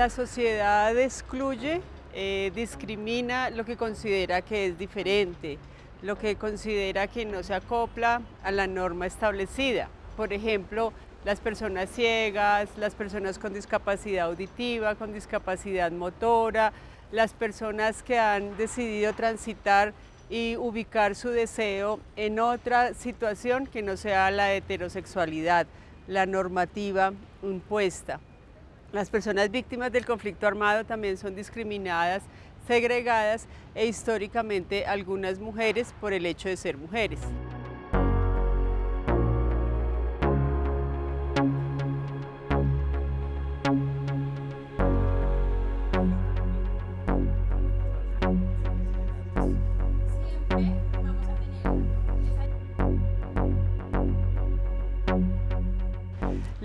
La sociedad excluye, eh, discrimina lo que considera que es diferente, lo que considera que no se acopla a la norma establecida. Por ejemplo, las personas ciegas, las personas con discapacidad auditiva, con discapacidad motora, las personas que han decidido transitar y ubicar su deseo en otra situación que no sea la heterosexualidad, la normativa impuesta. Las personas víctimas del conflicto armado también son discriminadas, segregadas e históricamente algunas mujeres por el hecho de ser mujeres.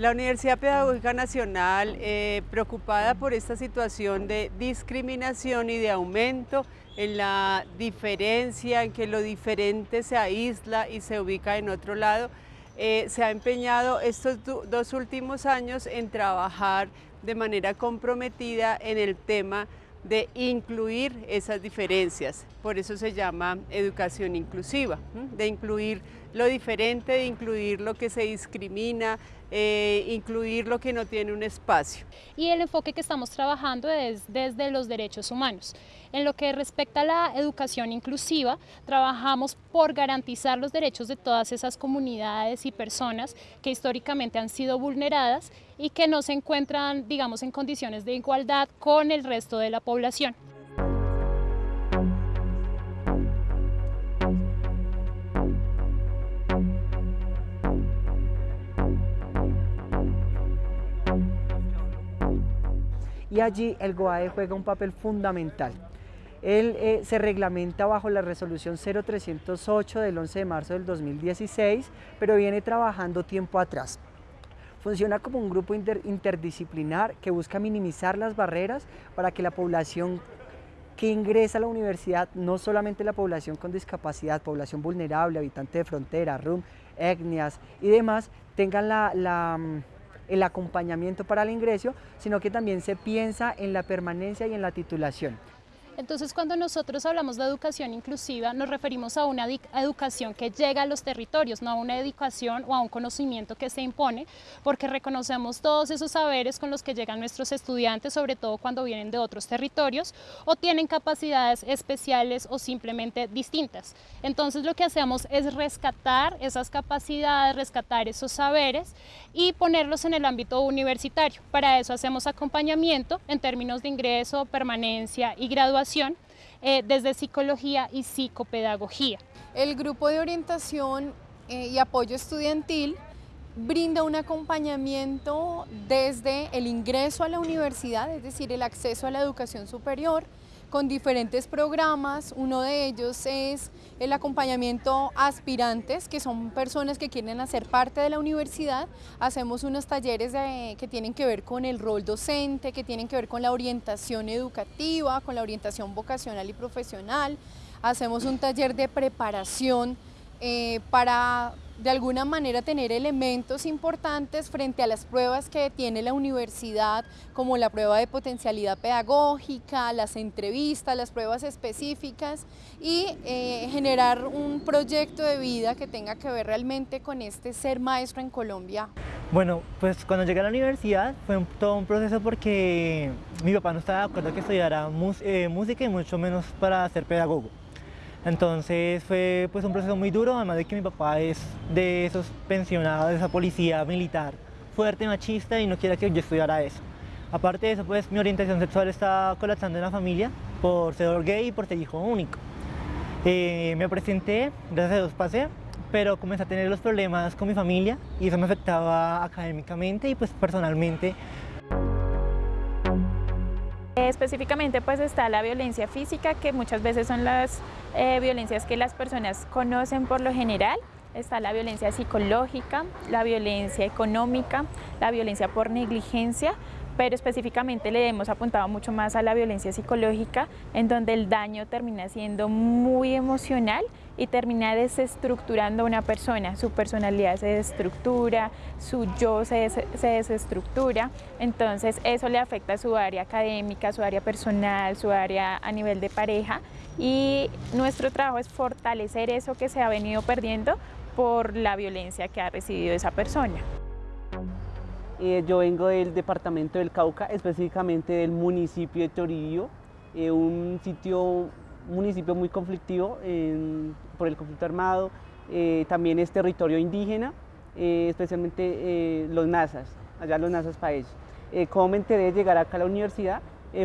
La Universidad Pedagógica Nacional, eh, preocupada por esta situación de discriminación y de aumento en la diferencia, en que lo diferente se aísla y se ubica en otro lado, eh, se ha empeñado estos dos últimos años en trabajar de manera comprometida en el tema de incluir esas diferencias. Por eso se llama educación inclusiva, de incluir lo diferente, de incluir lo que se discrimina, eh, incluir lo que no tiene un espacio. Y el enfoque que estamos trabajando es desde los derechos humanos. En lo que respecta a la educación inclusiva, trabajamos por garantizar los derechos de todas esas comunidades y personas que históricamente han sido vulneradas y que no se encuentran, digamos, en condiciones de igualdad con el resto de la población. Y allí el GOAE juega un papel fundamental. Él eh, se reglamenta bajo la resolución 0308 del 11 de marzo del 2016, pero viene trabajando tiempo atrás. Funciona como un grupo interdisciplinar que busca minimizar las barreras para que la población que ingresa a la universidad, no solamente la población con discapacidad, población vulnerable, habitante de frontera, RUM, etnias y demás, tengan la mm, el acompañamiento para el ingreso, sino que también se piensa en la permanencia y en la titulación. Entonces, cuando nosotros hablamos de educación inclusiva, nos referimos a una educación que llega a los territorios, no a una educación o a un conocimiento que se impone, porque reconocemos todos esos saberes con los que llegan nuestros estudiantes, sobre todo cuando vienen de otros territorios o tienen capacidades especiales o simplemente distintas. Entonces, lo que hacemos es rescatar esas capacidades, rescatar esos saberes y ponerlos en el ámbito universitario. Para eso hacemos acompañamiento en términos de ingreso, permanencia y graduación eh, desde psicología y psicopedagogía. El grupo de orientación eh, y apoyo estudiantil brinda un acompañamiento desde el ingreso a la universidad, es decir, el acceso a la educación superior, con diferentes programas. Uno de ellos es el acompañamiento a aspirantes, que son personas que quieren hacer parte de la universidad. Hacemos unos talleres que tienen que ver con el rol docente, que tienen que ver con la orientación educativa, con la orientación vocacional y profesional. Hacemos un taller de preparación eh, para de alguna manera tener elementos importantes frente a las pruebas que tiene la universidad, como la prueba de potencialidad pedagógica, las entrevistas, las pruebas específicas y eh, generar un proyecto de vida que tenga que ver realmente con este ser maestro en Colombia. Bueno, pues cuando llegué a la universidad fue todo un proceso porque mi papá no estaba de acuerdo que estudiara eh, música y mucho menos para ser pedagogo. Entonces fue pues un proceso muy duro, además de que mi papá es de esos pensionados, de esa policía militar, fuerte, machista y no quiere que yo estudiara eso. Aparte de eso, pues mi orientación sexual está colapsando en la familia por ser gay y por ser hijo único. Eh, me presenté, gracias a Dios pasé, pero comencé a tener los problemas con mi familia y eso me afectaba académicamente y pues personalmente Específicamente pues está la violencia física, que muchas veces son las eh, violencias que las personas conocen por lo general. Está la violencia psicológica, la violencia económica, la violencia por negligencia, pero específicamente le hemos apuntado mucho más a la violencia psicológica, en donde el daño termina siendo muy emocional y termina desestructurando a una persona, su personalidad se desestructura, su yo se, se, desestructura, entonces eso le afecta a su área académica, su área personal, su área a nivel de pareja. Y nuestro trabajo es fortalecer eso que se ha venido perdiendo por la violencia que ha recibido esa persona. Eh, yo vengo del departamento del Cauca, específicamente del municipio de Toribio, eh, un sitio, municipio muy conflictivo por el conflicto armado, eh, también es territorio indígena, especialmente los nazas, allá los nazas país. ¿Cómo me enteré de llegar acá a la universidad?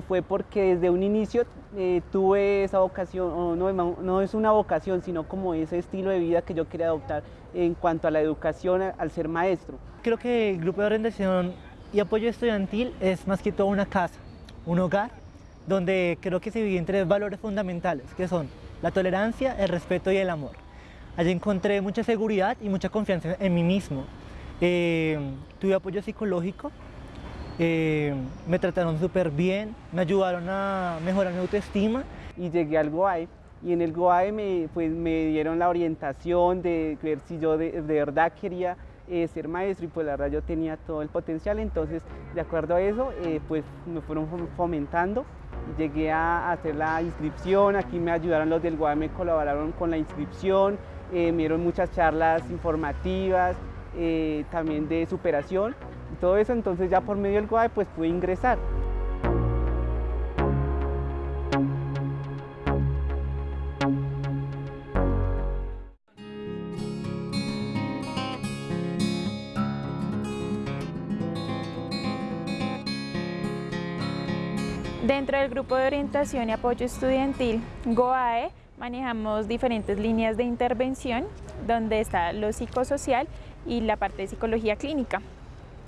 fue porque desde un inicio tuve esa vocación, no, no, es una vocación, sino como ese estilo de vida que yo quería adoptar en cuanto a la educación al ser maestro. Creo que el grupo de orientación y apoyo estudiantil es más que todo una casa, un hogar, donde creo que se viven tres valores fundamentales, que son la tolerancia, el respeto y el amor. Allí encontré mucha seguridad y mucha confianza en mí mismo. Eh, tuve apoyo psicológico, eh, me trataron súper bien, me ayudaron a mejorar mi autoestima. Y llegué al GOAE y en el GOAE me, pues, dieron la orientación de ver si yo de, verdad quería eh, ser maestro y pues la verdad yo tenía todo el potencial, entonces de acuerdo a eso pues me fueron fomentando, llegué a hacer la inscripción, aquí me ayudaron los del GOAE, me colaboraron con la inscripción, eh, me dieron muchas charlas informativas, también de superación y todo eso, entonces ya por medio del GOAE pues pude ingresar. Dentro del grupo de orientación y apoyo estudiantil GOAE manejamos diferentes líneas de intervención donde está lo psicosocial y la parte de psicología clínica.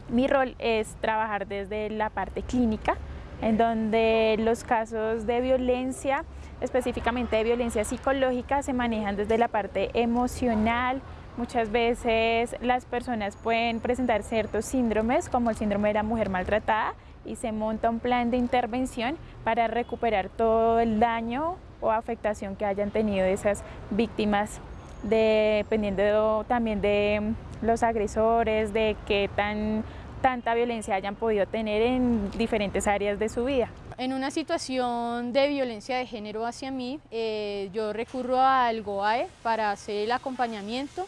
Mi rol es trabajar desde la parte clínica, en donde los casos de violencia, específicamente de violencia psicológica, se manejan desde la parte emocional. Muchas veces las personas pueden presentar ciertos síndromes, como el síndrome de la mujer maltratada, y se monta un plan de intervención para recuperar todo el daño o afectación que hayan tenido esas víctimas, dependiendo también de los agresores, de qué tan tanta violencia hayan podido tener en diferentes áreas de su vida. En una situación de violencia de género hacia mí, eh, yo recurro al GOAE para hacer el acompañamiento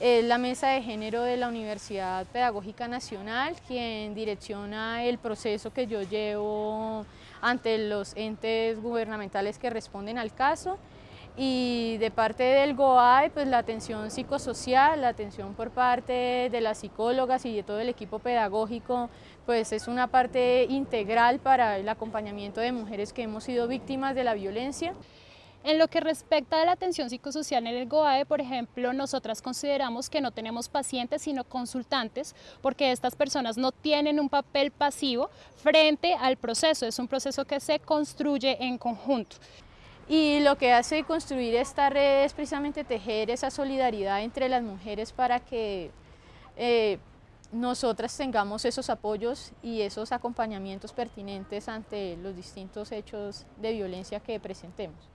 es la Mesa de Género de la Universidad Pedagógica Nacional quien direcciona el proceso que yo llevo ante los entes gubernamentales que responden al caso y de parte del GOAI, pues la atención psicosocial, la atención por parte de las psicólogas y de todo el equipo pedagógico, pues es una parte integral para el acompañamiento de mujeres que hemos sido víctimas de la violencia. En lo que respecta a la atención psicosocial en el GOAE, por ejemplo, nosotras consideramos que no tenemos pacientes, sino consultantes, porque estas personas no tienen un papel pasivo frente al proceso, es un proceso que se construye en conjunto. Y lo que hace construir esta red es precisamente tejer esa solidaridad entre las mujeres para que eh, nosotras tengamos esos apoyos y esos acompañamientos pertinentes ante los distintos hechos de violencia que presentemos.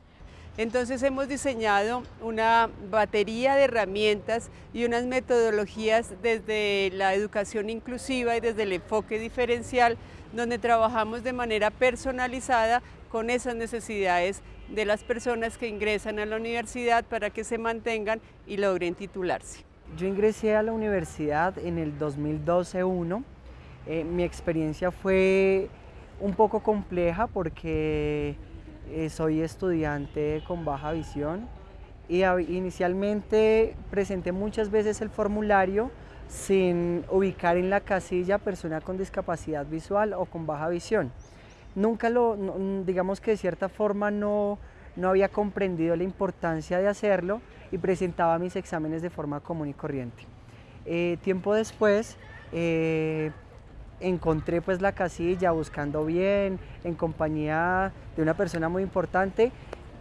Entonces hemos diseñado una batería de herramientas y unas metodologías desde la educación inclusiva y desde el enfoque diferencial, donde trabajamos de manera personalizada con esas necesidades de las personas que ingresan a la universidad para que se mantengan y logren titularse. Yo ingresé a la universidad en el 2012-1. Eh, mi experiencia fue un poco compleja porque soy estudiante con baja visión y inicialmente presenté muchas veces el formulario sin ubicar en la casilla persona con discapacidad visual o con baja visión. Nunca lo, digamos que de cierta forma no, no había comprendido la importancia de hacerlo y presentaba mis exámenes de forma común y corriente. Eh, tiempo después eh, encontré pues la casilla buscando bien, en compañía de una persona muy importante,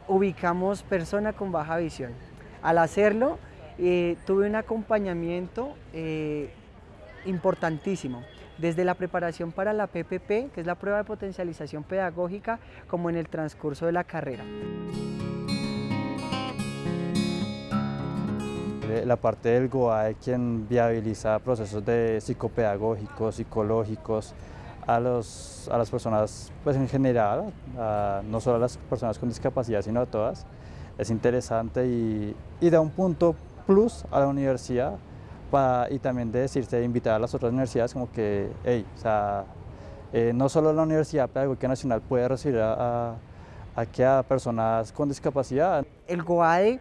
ubicamos persona con baja visión. Al hacerlo, eh, tuve un acompañamiento eh, importantísimo. desde la preparación para la PPP, que es la prueba de potencialización pedagógica, como en el transcurso de la carrera. La parte del GOAE quien viabiliza procesos de psicopedagógicos, psicológicos, a, los, a las personas pues en general, no solo a las personas con discapacidad, sino a todas. Es interesante y, y da un punto plus a la universidad para, y también de decirse, invitar a las otras universidades como que, hey, o sea, eh, no solo la Universidad Pedagógica Nacional puede recibir a, a, a, a personas con discapacidad. El GOADE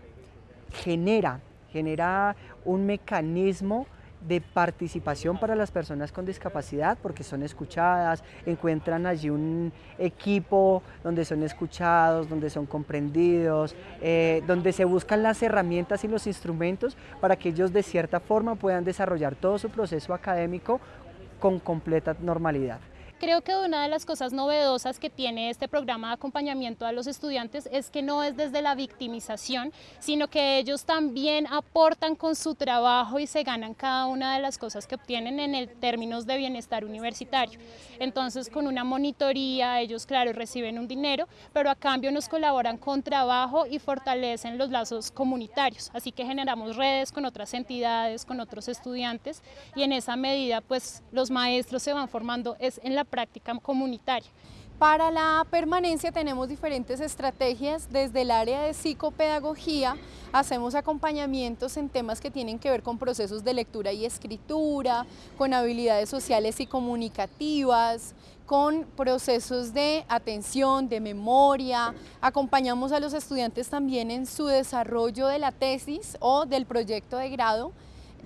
genera, genera un mecanismo de participación para las personas con discapacidad porque son escuchadas, encuentran allí un equipo donde son escuchados, donde son comprendidos, eh, donde se buscan las herramientas y los instrumentos para que ellos de cierta forma puedan desarrollar todo su proceso académico con completa normalidad. Creo que una de las cosas novedosas que tiene este programa de acompañamiento a los estudiantes es que no es desde la victimización, sino que ellos también aportan con su trabajo y se ganan cada una de las cosas que obtienen en el términos de bienestar universitario. Entonces, con una monitoría, ellos, claro, reciben un dinero, pero a cambio nos colaboran con trabajo y fortalecen los lazos comunitarios. Así que generamos redes con otras entidades, con otros estudiantes y en esa medida, pues, los maestros se van formando es en la práctica comunitaria. Para la permanencia tenemos diferentes estrategias, desde el área de psicopedagogía hacemos acompañamientos en temas que tienen que ver con procesos de lectura y escritura, con habilidades sociales y comunicativas, con procesos de atención, de memoria, acompañamos a los estudiantes también en su desarrollo de la tesis o del proyecto de grado,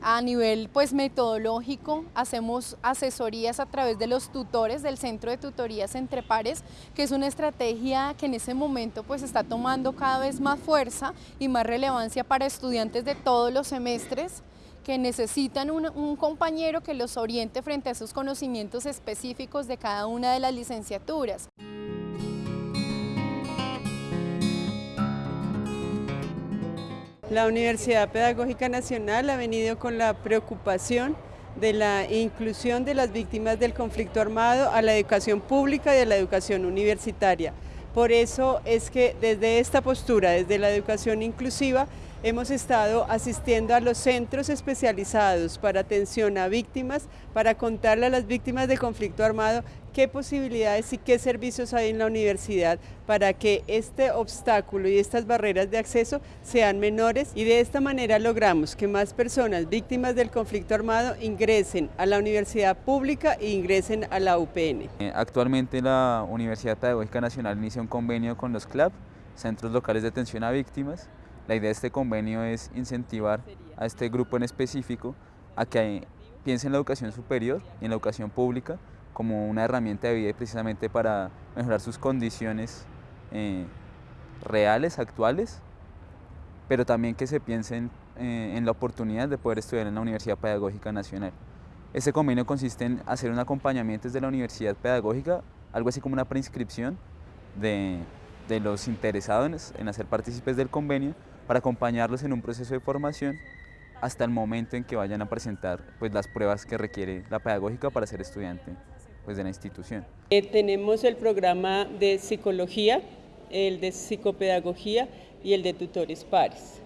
a nivel pues metodológico hacemos asesorías a través de los tutores del Centro de Tutorías Entre Pares, que es una estrategia que en ese momento pues está tomando cada vez más fuerza y más relevancia para estudiantes de todos los semestres que necesitan un, un compañero que los oriente frente a esos conocimientos específicos de cada una de las licenciaturas. La Universidad Pedagógica Nacional ha venido con la preocupación de la inclusión de las víctimas del conflicto armado a la educación pública y a la educación universitaria. Por eso es que desde esta postura, desde la educación inclusiva, hemos estado asistiendo a los centros especializados para atención a víctimas, para contarle a las víctimas del conflicto armado qué posibilidades y qué servicios hay en la universidad para que este obstáculo y estas barreras de acceso sean menores y de esta manera logramos que más personas víctimas del conflicto armado ingresen a la universidad pública e ingresen a la UPN. Eh, actualmente la Universidad Pedagógica Nacional inicia un convenio con los CLAP, Centros Locales de Atención a Víctimas. La idea de este convenio es incentivar a este grupo en específico a que piense en la educación superior y en la educación pública como una herramienta de vida precisamente para mejorar sus condiciones eh, reales, actuales, pero también que se piensen eh, en la oportunidad de poder estudiar en la Universidad Pedagógica Nacional. Este convenio consiste en hacer un acompañamiento desde la Universidad Pedagógica, algo así como una preinscripción de, de los interesados en hacer partícipes del convenio para acompañarlos en un proceso de formación hasta el momento en que vayan a presentar pues, las pruebas que requiere la pedagógica para ser estudiante pues, de la institución. Eh, tenemos el programa de psicología, el de psicopedagogía y el de tutores pares.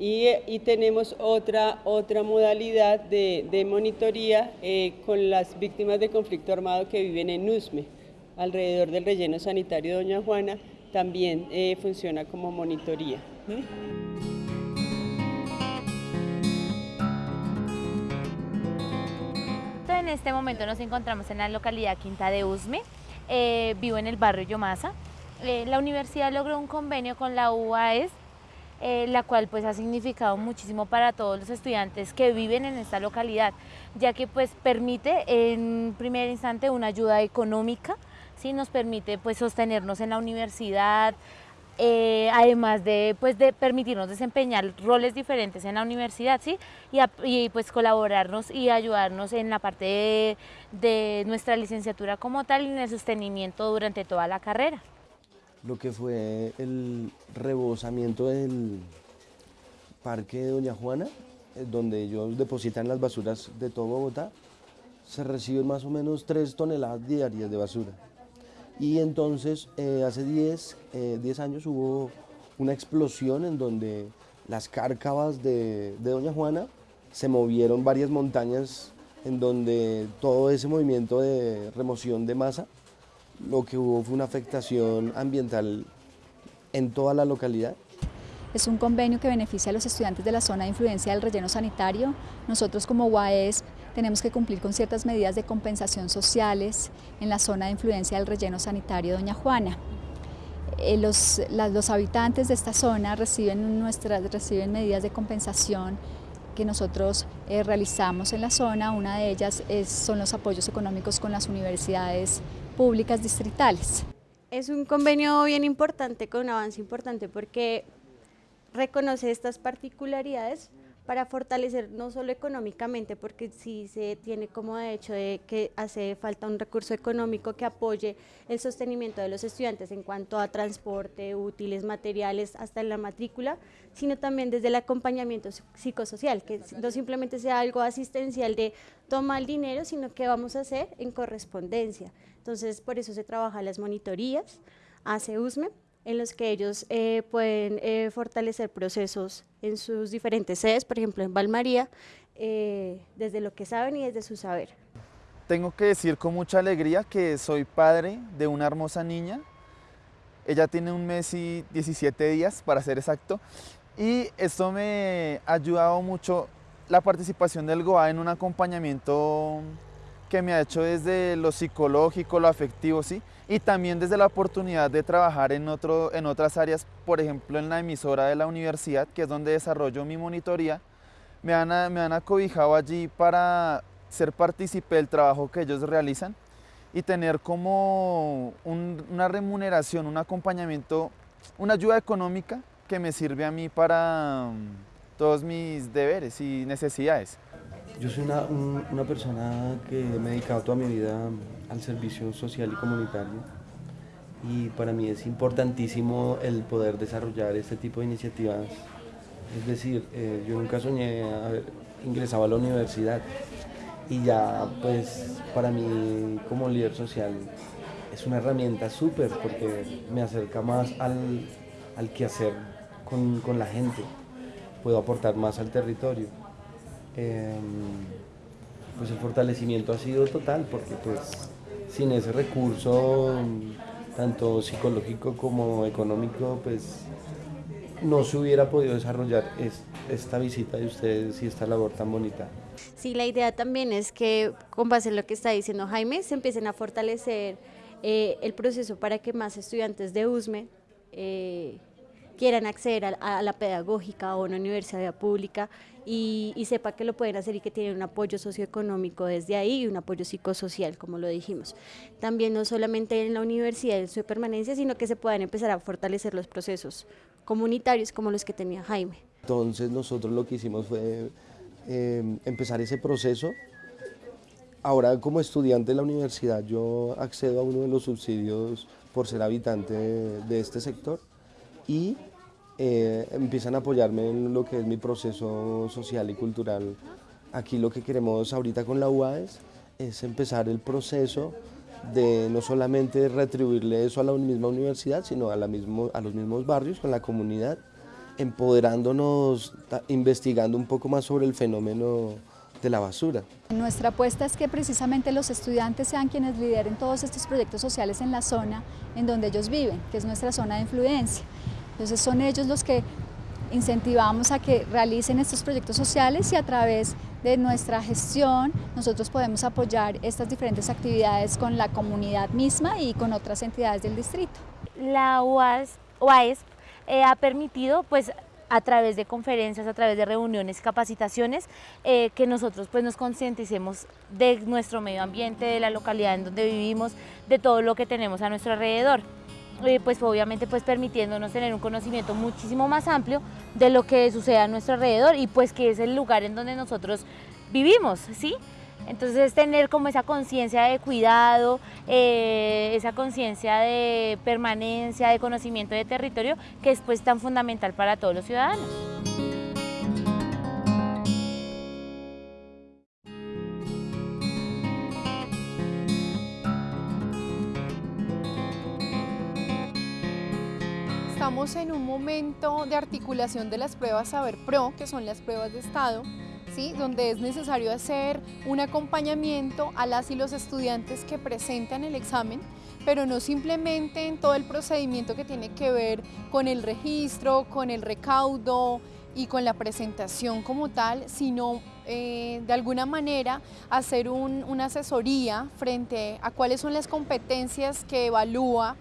Y, tenemos otra, otra modalidad de, de monitoría eh, con las víctimas de conflicto armado que viven en USME, alrededor del relleno sanitario Doña Juana, también eh, funciona como monitoría. En este momento nos encontramos en la localidad Quinta de Usme, eh, vivo en el barrio Yomasa. Eh, la universidad logró un convenio con la UAS, eh, la cual pues ha significado muchísimo para todos los estudiantes que viven en esta localidad, ya que pues permite en primer instante una ayuda económica, ¿sí? nos permite pues sostenernos en la universidad, eh, además de, pues, de permitirnos desempeñar roles diferentes en la universidad, ¿sí? Y, pues colaborarnos y ayudarnos en la parte de, de, nuestra licenciatura como tal y en el sostenimiento durante toda la carrera. Lo que fue el rebosamiento del parque de Doña Juana, eh, donde ellos depositan las basuras de todo Bogotá, se reciben más o menos 3 toneladas diarias de basura. Y entonces eh, hace 10, 10 años hubo una explosión en donde las cárcavas de, de Doña Juana se movieron varias montañas en donde todo ese movimiento de remoción de masa, lo que hubo fue una afectación ambiental en toda la localidad. Es un convenio que beneficia a los estudiantes de la zona de influencia del relleno sanitario. Nosotros como UAES tenemos que cumplir con ciertas medidas de compensación sociales en la zona de influencia del relleno sanitario Doña Juana. Eh, los, los, habitantes de esta zona reciben, nuestras, reciben medidas de compensación que nosotros eh, realizamos en la zona. Una de ellas es, son los apoyos económicos con las universidades públicas distritales. Es un convenio bien importante, con un avance importante, porque reconoce estas particularidades para fortalecer no solo económicamente, porque sí se tiene como de hecho que hace falta un recurso económico que apoye el sostenimiento de los estudiantes en cuanto a transporte, útiles, materiales, hasta en la matrícula, sino también desde el acompañamiento psicosocial, que no simplemente sea algo asistencial de toma el dinero, sino que vamos a hacer en correspondencia. Entonces, por eso se trabaja las monitorías, hace USME, en los que ellos eh, pueden eh, fortalecer procesos en sus diferentes sedes, por ejemplo en Valmaría, eh, desde lo que saben y desde su saber. Tengo que decir con mucha alegría que soy padre de una hermosa niña. Ella tiene un mes y 17 días, para ser exacto, y esto me ha ayudado mucho la participación del GOA en un acompañamiento que me ha hecho desde lo psicológico, lo afectivo, ¿sí? Y también desde la oportunidad de trabajar en, otro, en otras áreas, por ejemplo en la emisora de la universidad, que es donde desarrollo mi monitoría, me han, me han acobijado allí para ser partícipe del trabajo que ellos realizan y tener como una remuneración, un acompañamiento, una ayuda económica que me sirve a mí para mm, todos mis deberes y necesidades. Yo soy una, una persona que me he dedicado toda mi vida al servicio social y comunitario y para mí es importantísimo el poder desarrollar este tipo de iniciativas. Es decir, eh, yo nunca soñé haber ingresado a la universidad y ya pues para mí como líder social es una herramienta súper porque me acerca más al, al quehacer con, con la gente, puedo aportar más al territorio. Em, pues el fortalecimiento ha sido total porque pues sin ese recurso tanto psicológico como económico pues no se hubiera podido desarrollar esta visita de ustedes y esta labor tan bonita. Sí, la idea también es que con base en lo que está diciendo Jaime se empiecen a fortalecer eh, el proceso para que más estudiantes de USME eh, quieran acceder a, la pedagógica o a una universidad pública y, sepa que lo pueden hacer y que tienen un apoyo socioeconómico desde ahí y un apoyo psicosocial, como lo dijimos. También no solamente en la universidad en su permanencia, sino que se puedan empezar a fortalecer los procesos comunitarios como los que tenía Jaime. Entonces nosotros lo que hicimos fue eh, empezar ese proceso. Ahora como estudiante de la universidad yo accedo a uno de los subsidios por ser habitante de este sector y eh, empiezan a apoyarme en lo que es mi proceso social y cultural. Aquí lo que queremos ahorita con la UAES es empezar el proceso de no solamente retribuirle eso a la misma universidad, sino a, a los mismos barrios, con la comunidad, empoderándonos, investigando un poco más sobre el fenómeno de la basura. Nuestra apuesta es que precisamente los estudiantes sean quienes lideren todos estos proyectos sociales en la zona en donde ellos viven, que es nuestra zona de influencia. Entonces son ellos los que incentivamos a que realicen estos proyectos sociales y a través de nuestra gestión nosotros podemos apoyar estas diferentes actividades con la comunidad misma y con otras entidades del distrito. La UAS, eh, ha permitido pues a través de conferencias, a través de reuniones, capacitaciones, eh, que nosotros pues nos concienticemos de nuestro medio ambiente, de la localidad en donde vivimos, de todo lo que tenemos a nuestro alrededor. Eh, pues obviamente pues permitiéndonos tener un conocimiento muchísimo más amplio de lo que sucede a nuestro alrededor y pues que es el lugar en donde nosotros vivimos, ¿sí? Entonces tener como esa conciencia de cuidado, eh, esa conciencia de permanencia, de conocimiento de territorio, que es pues tan fundamental para todos los ciudadanos. Estamos en un momento de articulación de las pruebas Saber Pro, que son las pruebas de estado, ¿sí? donde es necesario hacer un acompañamiento a las y los estudiantes que presentan el examen, pero no simplemente en todo el procedimiento que tiene que ver con el registro, con el recaudo y con la presentación como tal, sino eh, de alguna manera hacer una asesoría frente a cuáles son las competencias que evalúa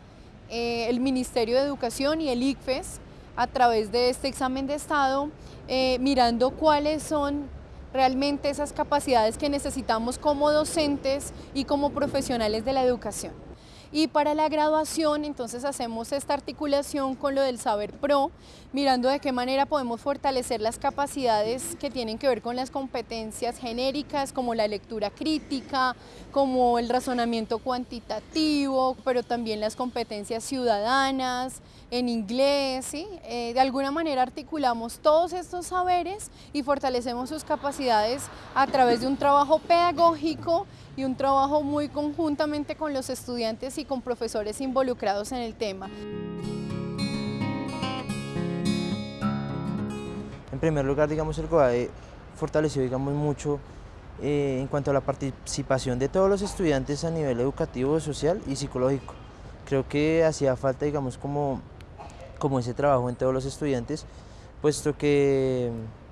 eh, el Ministerio de Educación y el ICFES a través de este examen de estado, eh, mirando cuáles son realmente esas capacidades que necesitamos como docentes y como profesionales de la educación. Y para la graduación, entonces hacemos esta articulación con lo del Saber Pro, mirando de qué manera podemos fortalecer las capacidades que tienen que ver con las competencias genéricas, como la lectura crítica, como el razonamiento cuantitativo, pero también las competencias ciudadanas, en inglés. Eh, de alguna manera articulamos todos estos saberes y fortalecemos sus capacidades a través de un trabajo pedagógico y un trabajo muy conjuntamente con los estudiantes y con profesores involucrados en el tema. En primer lugar, digamos, el COAE fortaleció, digamos, mucho eh, en cuanto a la participación de todos los estudiantes a nivel educativo, social y psicológico. Creo que hacía falta, digamos, como como ese trabajo en todos los estudiantes, puesto que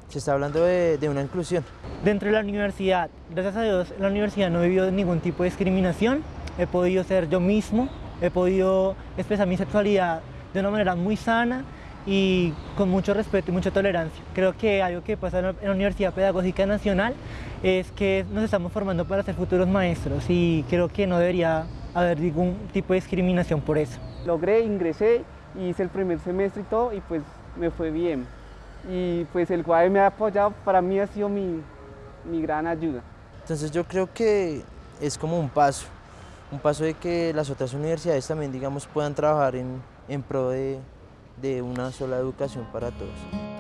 se está hablando de, una inclusión. Dentro de la universidad, gracias a Dios, la universidad no he vivido ningún tipo de discriminación, he podido ser yo mismo, he podido expresar mi sexualidad de una manera muy sana y con mucho respeto y mucha tolerancia. Creo que algo que pasa en la Universidad Pedagógica Nacional es que nos estamos formando para ser futuros maestros y creo que no debería haber ningún tipo de discriminación por eso. Logré, ingresé hice el primer semestre y todo y pues me fue bien. Y pues el CUAE me ha apoyado, para mí ha sido mi, gran ayuda. Entonces yo creo que es como un paso, un paso de que las otras universidades también digamos puedan trabajar en, pro de, de una sola educación para todos.